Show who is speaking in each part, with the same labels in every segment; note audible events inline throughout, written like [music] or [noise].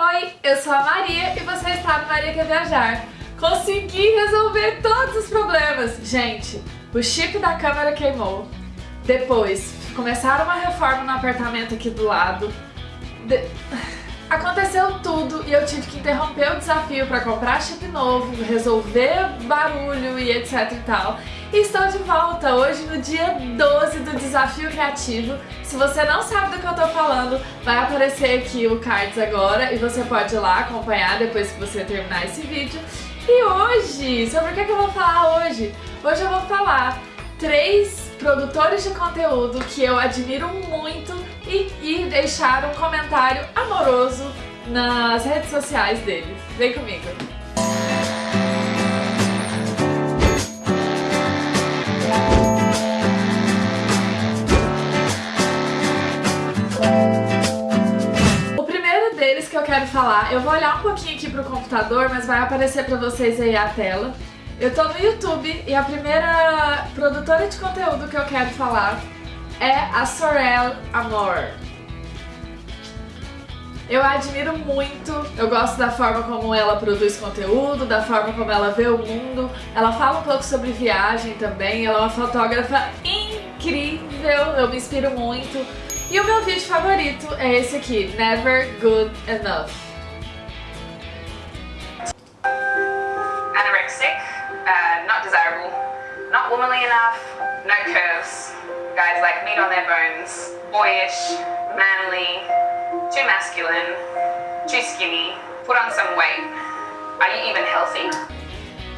Speaker 1: Oi, eu sou a Maria e você está no Maria Quer Viajar. Consegui resolver todos os problemas. Gente, o chip da câmera queimou. Depois, começaram uma reforma no apartamento aqui do lado. De... Aconteceu tudo e eu tive que interromper o desafio para comprar chip novo, resolver barulho e etc e tal. E estou de volta hoje no dia 12 do Desafio Criativo. Se você não sabe do que eu tô falando, vai aparecer aqui o cards agora e você pode ir lá acompanhar depois que você terminar esse vídeo. E hoje, sobre o que, é que eu vou falar hoje? Hoje eu vou falar três produtores de conteúdo que eu admiro muito e, e deixar um comentário amoroso nas redes sociais deles. Vem comigo! O primeiro deles que eu quero falar, eu vou olhar um pouquinho aqui pro computador, mas vai aparecer pra vocês aí a tela. Eu tô no YouTube e a primeira produtora de conteúdo que eu quero falar é a Sorel Amor. Eu a admiro muito, eu gosto da forma como ela produz conteúdo, da forma como ela vê o mundo. Ela fala um pouco sobre viagem também, ela é uma fotógrafa incrível, eu me inspiro muito. E o meu vídeo favorito é esse aqui, Never Good Enough.
Speaker 2: Anorexic, uh, not desirable, not womanly enough, no curves, guys like meat on their bones, boyish, manly, too masculine, too skinny, put on some weight. Are you even healthy?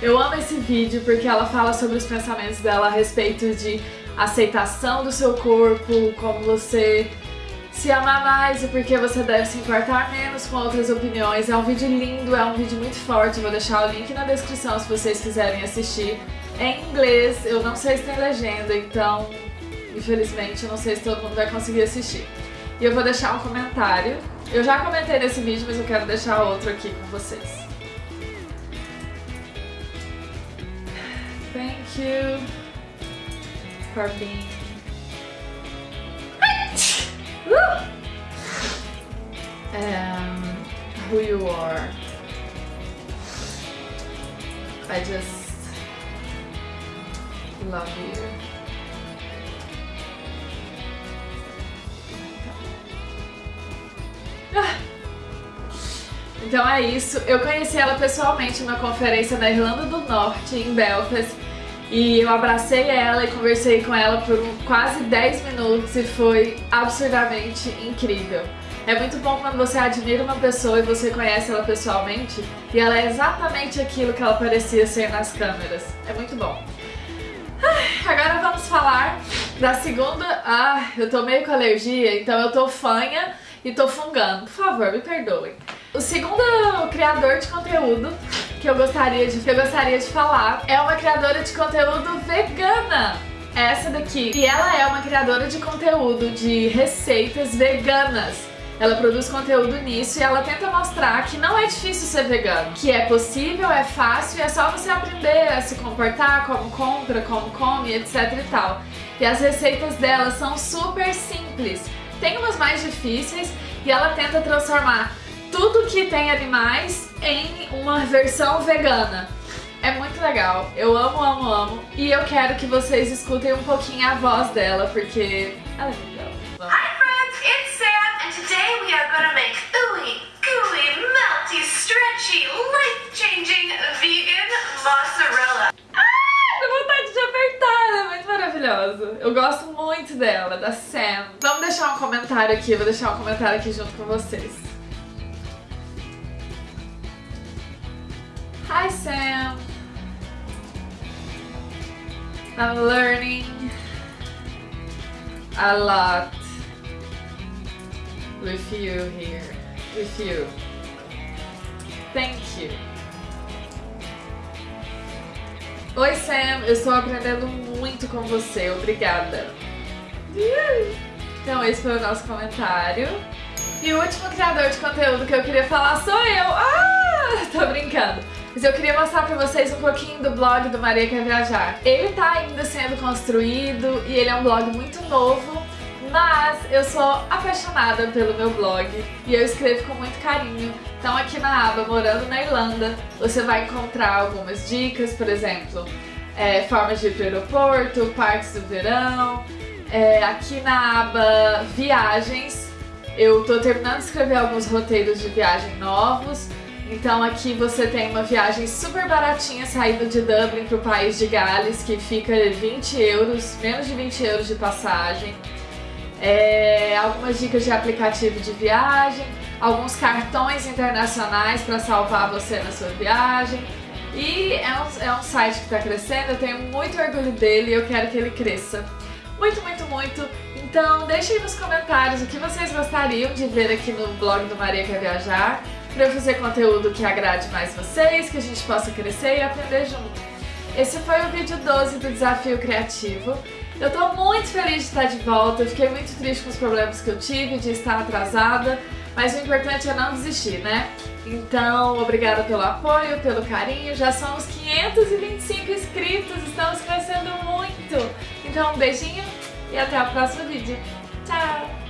Speaker 1: Eu amo esse vídeo porque ela fala sobre os pensamentos dela a respeito de aceitação do seu corpo, como você se amar mais e porque você deve se importar menos com outras opiniões. É um vídeo lindo, é um vídeo muito forte, vou deixar o link na descrição se vocês quiserem assistir. É em inglês, eu não sei se tem legenda, então infelizmente eu não sei se todo mundo vai conseguir assistir. E eu vou deixar um comentário. Eu já comentei nesse vídeo, mas eu quero deixar outro aqui com vocês. Thank you for being um, who you are. I just love you. Então é isso. Eu conheci ela pessoalmente numa conferência na Irlanda do Norte, em Belfast. E eu abracei ela e conversei com ela por quase 10 minutos e foi absurdamente incrível. É muito bom quando você admira uma pessoa e você conhece ela pessoalmente e ela é exatamente aquilo que ela parecia ser nas câmeras. É muito bom. Agora vamos falar da segunda... Ah, eu tô meio com alergia, então eu tô fanha e tô fungando. Por favor, me perdoem. O segundo criador de conteúdo que eu gostaria de, que eu gostaria de falar é uma criadora de conteúdo vegana. Essa daqui. E ela é uma criadora de conteúdo de receitas veganas. Ela produz conteúdo nisso e ela tenta mostrar que não é difícil ser vegano, que é possível, é fácil e é só você aprender a se comportar, como compra, como come, etc e tal. E as receitas dela são super simples. Tem umas mais difíceis e ela tenta transformar tudo que tem animais em uma versão vegana. É muito legal, eu amo, amo, amo. E eu quero que vocês escutem um pouquinho a voz dela, porque ela é legal. Vamos.
Speaker 3: Hi friends, it's Sam, and today we are gonna make ooey, gooey, melty, stretchy, life-changing vegan mozzarella.
Speaker 1: Ah, dá vontade de apertar, é muito maravilhosa. Eu gosto muito dela, da Sam. Vamos deixar um comentário aqui, vou deixar um comentário aqui junto com vocês. Hi Sam! I'm learning a lot with you here, with you. Thank you. Oi Sam, eu estou aprendendo muito com você, obrigada. Então esse foi o nosso comentário. E o último criador de conteúdo que eu queria falar sou eu. Ah, [laughs] tô brincando. Mas eu queria mostrar pra vocês um pouquinho do blog do Maria Quer Viajar. Ele tá ainda sendo construído e ele é um blog muito novo, Mas eu sou apaixonada pelo meu blog e eu escrevo com muito carinho. Então aqui na aba Morando na Irlanda, você vai encontrar algumas dicas, por exemplo, é, formas de ir para o aeroporto, parques do verão. É, aqui na aba Viagens, eu tô terminando de escrever alguns roteiros de viagem novos. Então aqui você tem uma viagem super baratinha saindo de Dublin para o país de Gales, que fica 20 euros, menos de 20 euros de passagem. É, algumas dicas de aplicativo de viagem, alguns cartões internacionais para salvar você na sua viagem. E é um, é um site que está crescendo, eu tenho muito orgulho dele e eu quero que ele cresça. Muito, muito, muito. Então deixem nos comentários o que vocês gostariam de ver aqui no blog do Maria Quer Viajar para eu fazer conteúdo que agrade mais vocês, que a gente possa crescer e aprender junto. Esse foi o vídeo 12 do Desafio Criativo. Eu tô muito feliz de estar de volta, eu fiquei muito triste com os problemas que eu tive, de estar atrasada, mas o importante é não desistir, né? Então, obrigada pelo apoio, pelo carinho, já somos 525 inscritos, estamos crescendo muito! Então, um beijinho e até o próximo vídeo. Tchau!